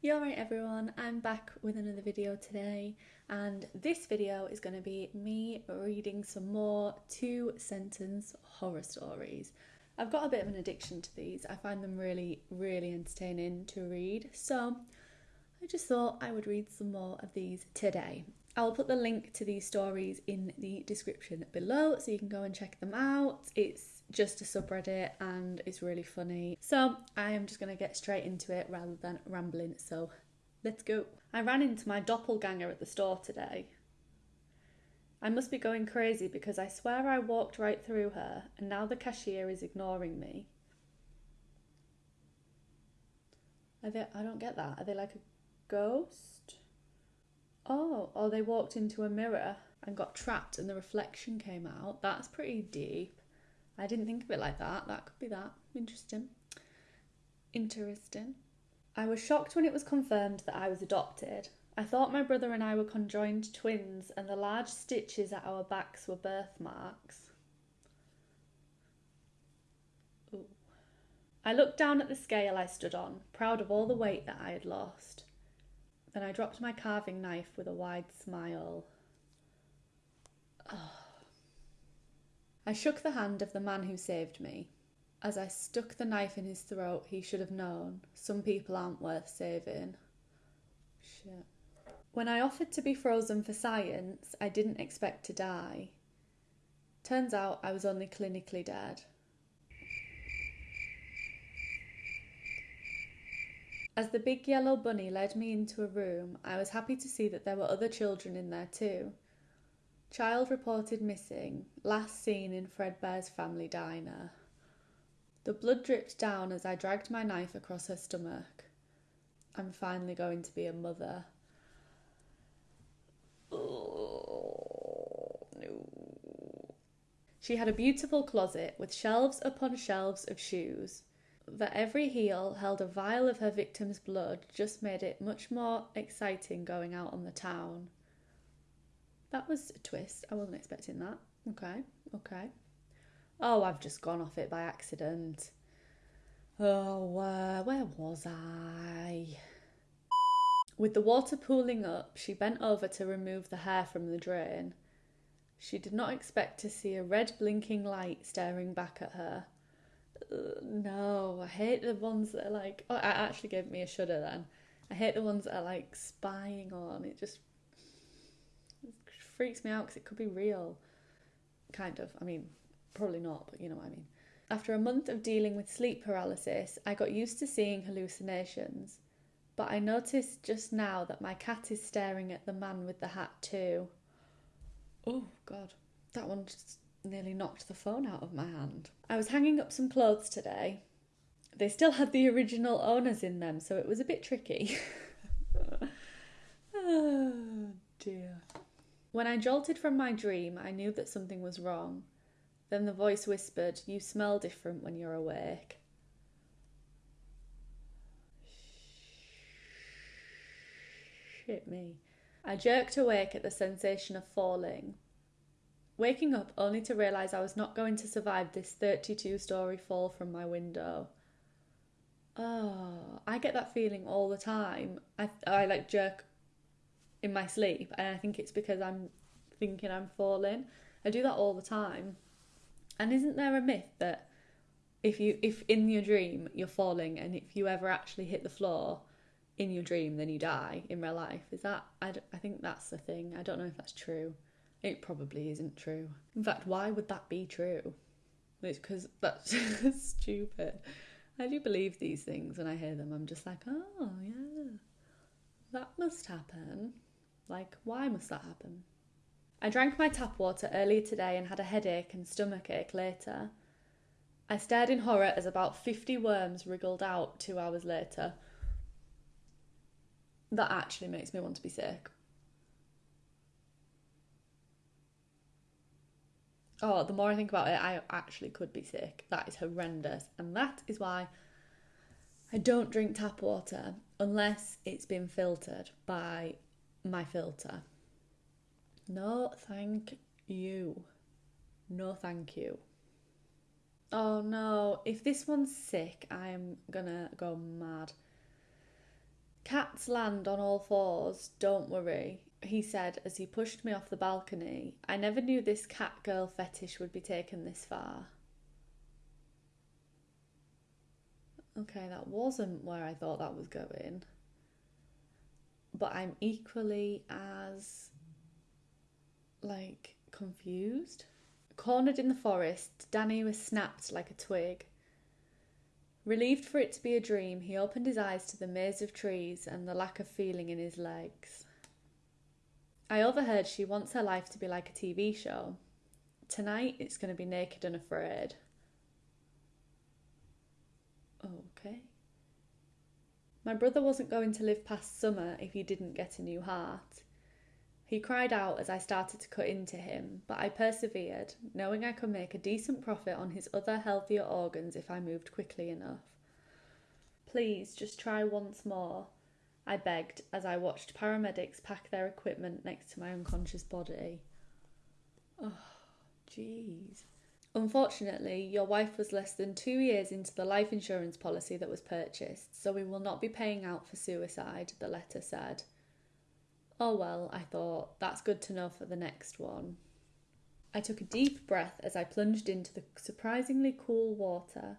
You alright everyone, I'm back with another video today and this video is going to be me reading some more two sentence horror stories. I've got a bit of an addiction to these, I find them really, really entertaining to read, so I just thought I would read some more of these today. I'll put the link to these stories in the description below so you can go and check them out. It's just a subreddit and it's really funny. So I am just going to get straight into it rather than rambling. So let's go. I ran into my doppelganger at the store today. I must be going crazy because I swear I walked right through her and now the cashier is ignoring me. Are they, I don't get that. Are they like a ghost? Oh, or they walked into a mirror and got trapped and the reflection came out. That's pretty deep. I didn't think of it like that. That could be that. Interesting. Interesting. I was shocked when it was confirmed that I was adopted. I thought my brother and I were conjoined twins and the large stitches at our backs were birthmarks. Ooh. I looked down at the scale I stood on, proud of all the weight that I had lost. Then I dropped my carving knife with a wide smile. Oh. I shook the hand of the man who saved me. As I stuck the knife in his throat, he should have known some people aren't worth saving. Shit. When I offered to be frozen for science, I didn't expect to die. Turns out I was only clinically dead. As the big yellow bunny led me into a room, I was happy to see that there were other children in there too. Child reported missing, last seen in Fredbear's family diner. The blood dripped down as I dragged my knife across her stomach. I'm finally going to be a mother. She had a beautiful closet with shelves upon shelves of shoes that every heel held a vial of her victim's blood just made it much more exciting going out on the town. That was a twist. I wasn't expecting that. Okay, okay. Oh, I've just gone off it by accident. Oh, uh, where was I? With the water pooling up, she bent over to remove the hair from the drain. She did not expect to see a red blinking light staring back at her no, I hate the ones that are like. Oh, it actually gave me a shudder then. I hate the ones that are like spying on. It just freaks me out because it could be real. Kind of. I mean, probably not, but you know what I mean. After a month of dealing with sleep paralysis, I got used to seeing hallucinations. But I noticed just now that my cat is staring at the man with the hat too. Oh, God. That one just nearly knocked the phone out of my hand. I was hanging up some clothes today. They still had the original owners in them, so it was a bit tricky. oh dear. When I jolted from my dream, I knew that something was wrong. Then the voice whispered, You smell different when you're awake. Shit me. I jerked awake at the sensation of falling, waking up only to realise I was not going to survive this 32 story fall from my window. Oh, I get that feeling all the time. I, I like jerk in my sleep, and I think it's because I'm thinking I'm falling. I do that all the time. And isn't there a myth that if you if in your dream you're falling and if you ever actually hit the floor in your dream then you die in real life is that I, I think that's the thing i don't know if that's true it probably isn't true. In fact, why would that be true? It's because that's stupid. I do believe these things when I hear them. I'm just like, oh, yeah, that must happen. Like, why must that happen? I drank my tap water earlier today and had a headache and stomach ache later. I stared in horror as about 50 worms wriggled out two hours later. That actually makes me want to be sick. Oh, the more I think about it, I actually could be sick. That is horrendous. And that is why I don't drink tap water unless it's been filtered by my filter. No, thank you. No, thank you. Oh no, if this one's sick, I am gonna go mad. Cats land on all fours, don't worry, he said as he pushed me off the balcony. I never knew this cat girl fetish would be taken this far. Okay, that wasn't where I thought that was going. But I'm equally as like confused. Cornered in the forest, Danny was snapped like a twig. Relieved for it to be a dream, he opened his eyes to the maze of trees and the lack of feeling in his legs. I overheard she wants her life to be like a TV show. Tonight it's going to be naked and afraid. Okay. My brother wasn't going to live past summer if he didn't get a new heart. He cried out as I started to cut into him, but I persevered, knowing I could make a decent profit on his other healthier organs if I moved quickly enough. Please, just try once more, I begged as I watched paramedics pack their equipment next to my unconscious body. Oh, jeez. Unfortunately, your wife was less than two years into the life insurance policy that was purchased, so we will not be paying out for suicide, the letter said. Oh well, I thought, that's good to know for the next one. I took a deep breath as I plunged into the surprisingly cool water.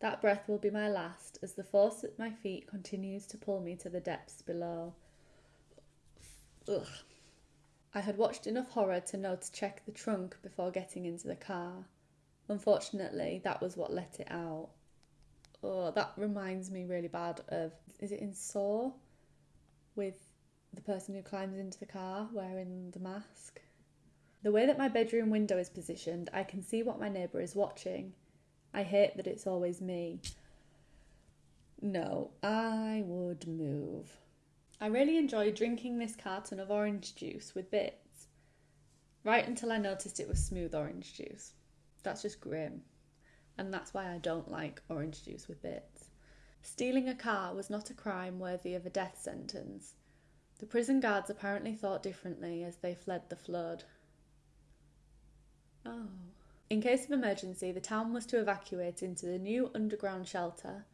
That breath will be my last as the force at my feet continues to pull me to the depths below. Ugh. I had watched enough horror to know to check the trunk before getting into the car. Unfortunately, that was what let it out. Oh, that reminds me really bad of is it in Saw with the person who climbs into the car wearing the mask. The way that my bedroom window is positioned, I can see what my neighbour is watching. I hate that it's always me. No, I would move. I really enjoy drinking this carton of orange juice with bits. Right until I noticed it was smooth orange juice. That's just grim. And that's why I don't like orange juice with bits. Stealing a car was not a crime worthy of a death sentence. The prison guards apparently thought differently as they fled the flood. Oh. In case of emergency, the town was to evacuate into the new underground shelter.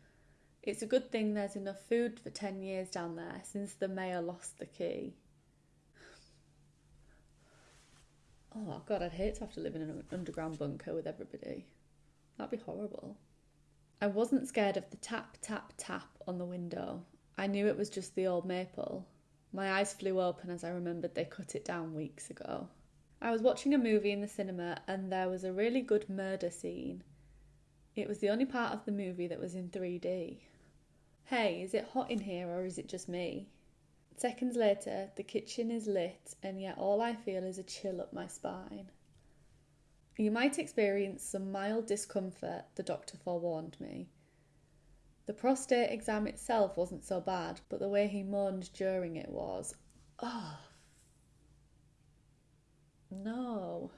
It's a good thing there's enough food for 10 years down there since the mayor lost the key. Oh, God, I'd hate to have to live in an underground bunker with everybody. That'd be horrible. I wasn't scared of the tap, tap, tap on the window. I knew it was just the old maple. My eyes flew open as I remembered they cut it down weeks ago. I was watching a movie in the cinema and there was a really good murder scene. It was the only part of the movie that was in 3D. Hey, is it hot in here or is it just me? Seconds later, the kitchen is lit, and yet all I feel is a chill up my spine. You might experience some mild discomfort, the doctor forewarned me. The prostate exam itself wasn't so bad, but the way he moaned during it was, oh, no.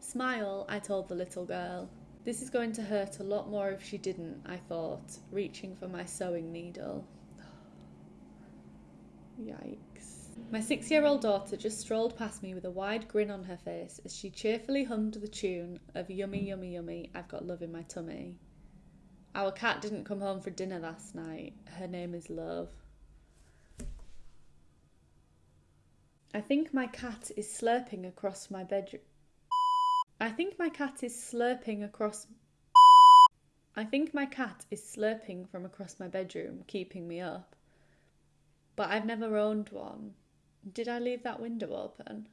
Smile, I told the little girl. This is going to hurt a lot more if she didn't, I thought, reaching for my sewing needle. Yikes. My six year old daughter just strolled past me with a wide grin on her face as she cheerfully hummed the tune of Yummy, Yummy, Yummy, I've Got Love in My Tummy. Our cat didn't come home for dinner last night. Her name is Love. I think my cat is slurping across my bedroom. I think my cat is slurping across. I think my cat is slurping from across my bedroom, keeping me up. But I've never owned one. Did I leave that window open?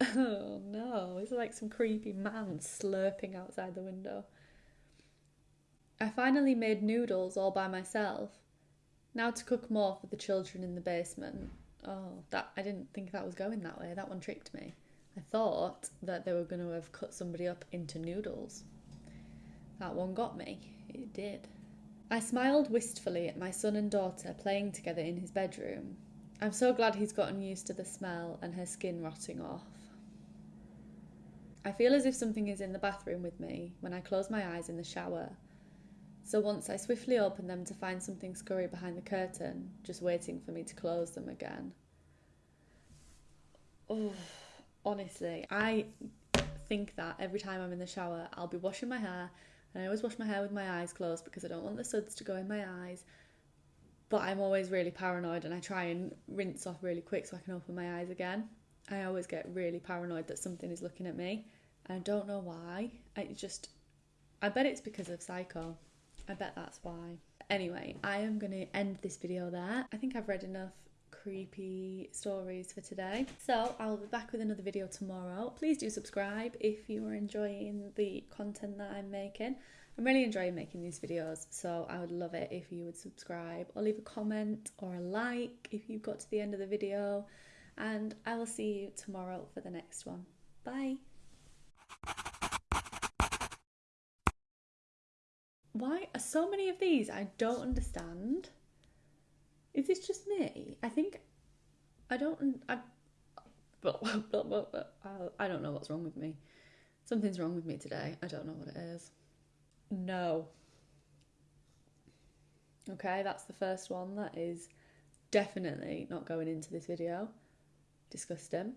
Oh no, it's like some creepy man slurping outside the window. I finally made noodles all by myself. Now to cook more for the children in the basement. Oh, that I didn't think that was going that way. That one tricked me. I thought that they were going to have cut somebody up into noodles. That one got me. It did. I smiled wistfully at my son and daughter playing together in his bedroom. I'm so glad he's gotten used to the smell and her skin rotting off. I feel as if something is in the bathroom with me when I close my eyes in the shower so once I swiftly opened them to find something scurry behind the curtain, just waiting for me to close them again. Oh, honestly, I think that every time I'm in the shower, I'll be washing my hair, and I always wash my hair with my eyes closed because I don't want the suds to go in my eyes. but I'm always really paranoid and I try and rinse off really quick so I can open my eyes again. I always get really paranoid that something is looking at me. And I don't know why. I just, I bet it's because of Psycho. I bet that's why. Anyway, I am going to end this video there. I think I've read enough creepy stories for today. So I'll be back with another video tomorrow. Please do subscribe if you are enjoying the content that I'm making. I'm really enjoying making these videos, so I would love it if you would subscribe or leave a comment or a like if you've got to the end of the video. And I will see you tomorrow for the next one. Bye. Why are so many of these I don't understand? Is this just me? I think I don't. I, I don't know what's wrong with me. Something's wrong with me today. I don't know what it is. No. Okay, that's the first one. That is definitely not going into this video. Disgusting.